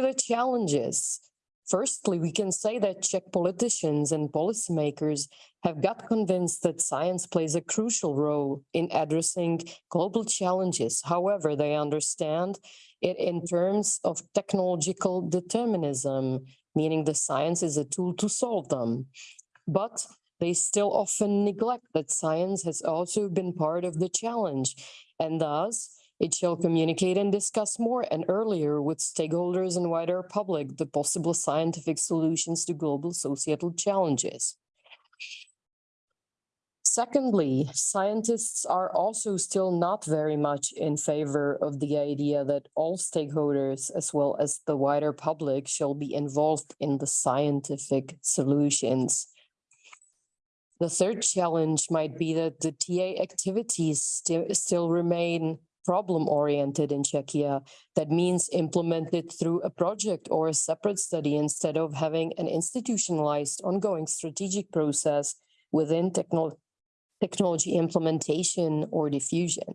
the challenges, firstly, we can say that Czech politicians and policymakers have got convinced that science plays a crucial role in addressing global challenges. However, they understand it in terms of technological determinism, meaning the science is a tool to solve them. But they still often neglect that science has also been part of the challenge and thus it shall communicate and discuss more and earlier with stakeholders and wider public the possible scientific solutions to global societal challenges. Secondly, scientists are also still not very much in favor of the idea that all stakeholders, as well as the wider public, shall be involved in the scientific solutions. The third challenge might be that the TA activities sti still remain problem-oriented in Czechia. That means implemented through a project or a separate study instead of having an institutionalized ongoing strategic process within techno technology implementation or diffusion.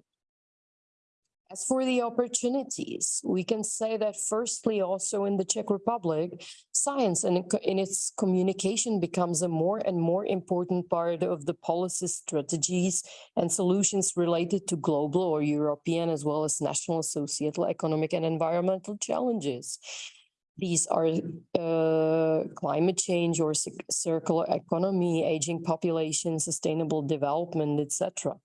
As for the opportunities, we can say that firstly, also in the Czech Republic, science and in its communication becomes a more and more important part of the policy strategies and solutions related to global or European as well as national societal, economic and environmental challenges. These are uh, climate change or circular economy, aging population, sustainable development, etc.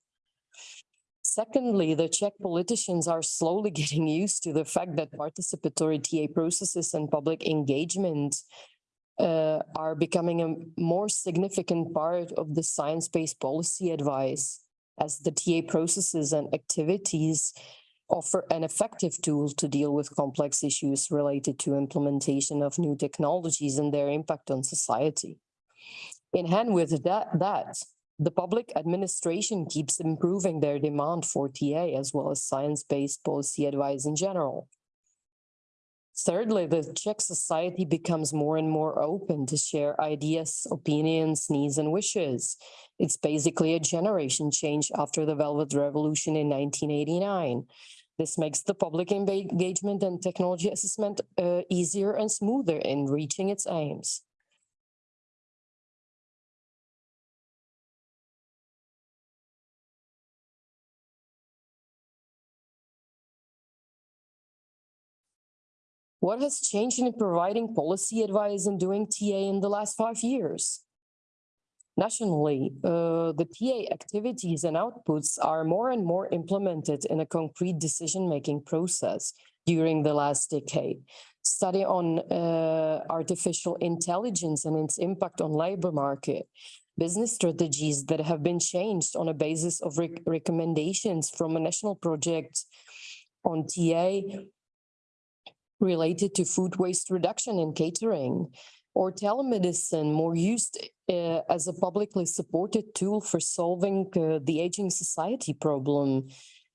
Secondly, the Czech politicians are slowly getting used to the fact that participatory TA processes and public engagement uh, are becoming a more significant part of the science-based policy advice as the TA processes and activities offer an effective tool to deal with complex issues related to implementation of new technologies and their impact on society. In hand with that, that the public administration keeps improving their demand for TA as well as science-based policy advice in general. Thirdly, the Czech society becomes more and more open to share ideas, opinions, needs, and wishes. It's basically a generation change after the Velvet Revolution in 1989. This makes the public engagement and technology assessment uh, easier and smoother in reaching its aims. What has changed in providing policy advice and doing TA in the last five years? Nationally, uh, the TA activities and outputs are more and more implemented in a concrete decision-making process during the last decade. Study on uh, artificial intelligence and its impact on labor market, business strategies that have been changed on a basis of rec recommendations from a national project on TA related to food waste reduction in catering or telemedicine more used uh, as a publicly supported tool for solving uh, the aging society problem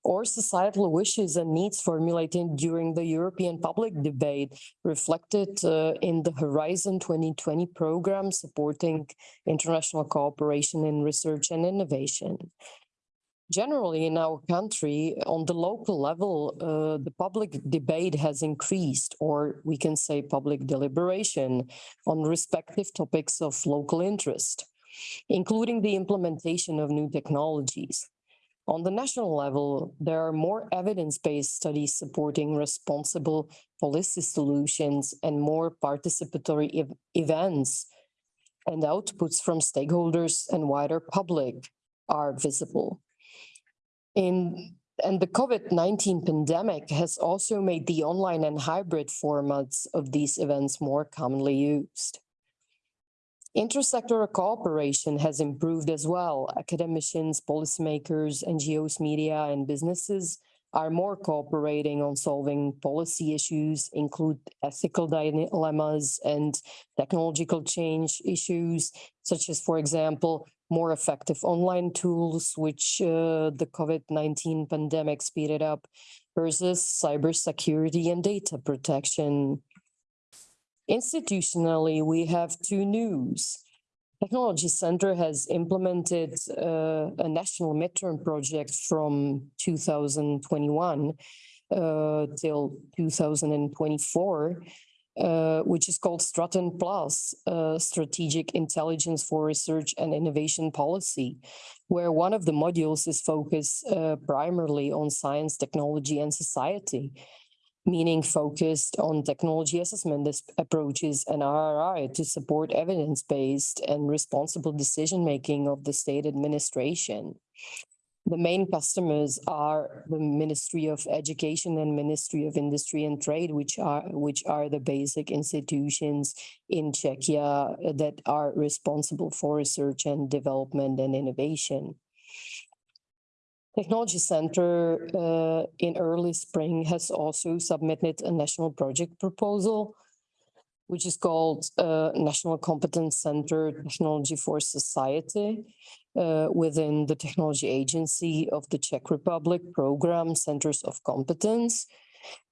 or societal wishes and needs formulated during the European public debate reflected uh, in the Horizon 2020 program supporting international cooperation in research and innovation generally in our country, on the local level, uh, the public debate has increased, or we can say public deliberation on respective topics of local interest, including the implementation of new technologies. On the national level, there are more evidence-based studies supporting responsible policy solutions and more participatory ev events and outputs from stakeholders and wider public are visible. In, and the COVID-19 pandemic has also made the online and hybrid formats of these events more commonly used. Intersectoral cooperation has improved as well. Academicians, policymakers, NGOs, media, and businesses are more cooperating on solving policy issues, include ethical dilemmas and technological change issues, such as, for example, more effective online tools, which uh, the COVID-19 pandemic speeded up, versus cybersecurity and data protection. Institutionally, we have two news. Technology Center has implemented uh, a national midterm project from 2021 uh, till 2024 uh, which is called STRATIN Plus, uh, Strategic Intelligence for Research and Innovation Policy, where one of the modules is focused uh, primarily on science, technology, and society, meaning focused on technology assessment as- approaches and RRI to support evidence-based and responsible decision-making of the state administration. The main customers are the Ministry of Education and Ministry of Industry and Trade, which are which are the basic institutions in Czechia that are responsible for research and development and innovation. Technology Center uh, in early spring has also submitted a national project proposal, which is called uh, National Competence Center Technology for Society uh, within the Technology Agency of the Czech Republic Program Centers of Competence.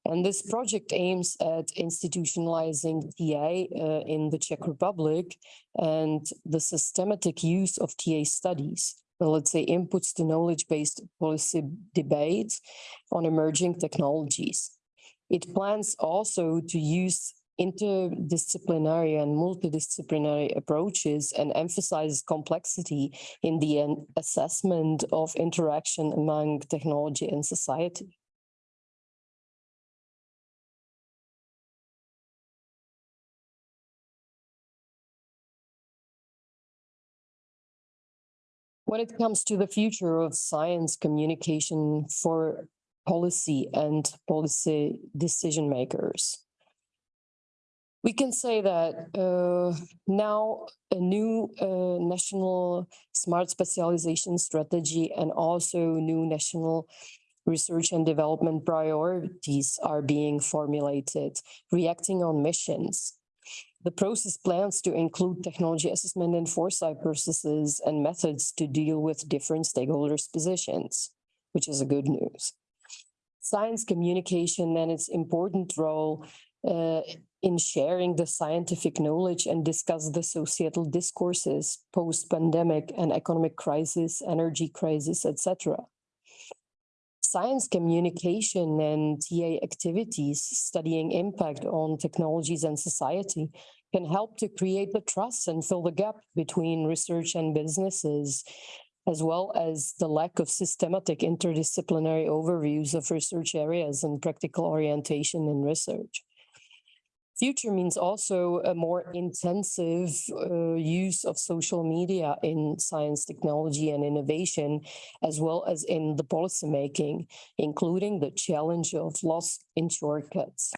And this project aims at institutionalizing TA uh, in the Czech Republic and the systematic use of TA studies well, let's say inputs to knowledge-based policy debates on emerging technologies. It plans also to use interdisciplinary and multidisciplinary approaches and emphasizes complexity in the assessment of interaction among technology and society. When it comes to the future of science communication for policy and policy decision makers, we can say that uh, now a new uh, national smart specialization strategy and also new national research and development priorities are being formulated, reacting on missions. The process plans to include technology assessment and foresight processes and methods to deal with different stakeholders' positions, which is a good news. Science communication and its important role uh, in sharing the scientific knowledge and discuss the societal discourses post-pandemic and economic crisis, energy crisis, etc. Science communication and TA activities studying impact on technologies and society can help to create the trust and fill the gap between research and businesses, as well as the lack of systematic interdisciplinary overviews of research areas and practical orientation in research. Future means also a more intensive uh, use of social media in science, technology, and innovation, as well as in the policymaking, including the challenge of loss in shortcuts.